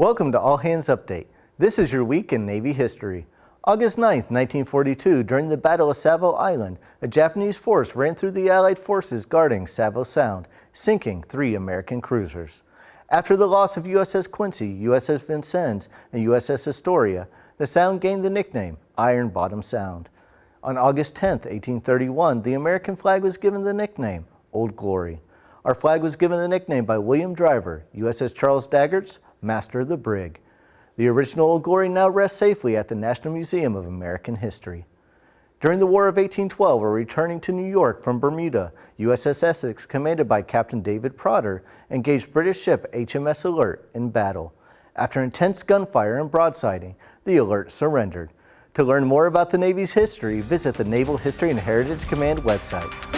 Welcome to All Hands Update. This is your week in Navy history. August 9, 1942, during the Battle of Savo Island, a Japanese force ran through the Allied forces guarding Savo Sound, sinking three American cruisers. After the loss of USS Quincy, USS Vincennes, and USS Astoria, the Sound gained the nickname Iron Bottom Sound. On August 10, 1831, the American flag was given the nickname Old Glory. Our flag was given the nickname by William Driver, USS Charles Doggett's, Master of the Brig. The original Old Glory now rests safely at the National Museum of American History. During the War of 1812, while returning to New York from Bermuda, USS Essex, commanded by Captain David Porter, engaged British ship HMS Alert in battle. After intense gunfire and broadsiding, the Alert surrendered. To learn more about the Navy's history, visit the Naval History and Heritage Command website.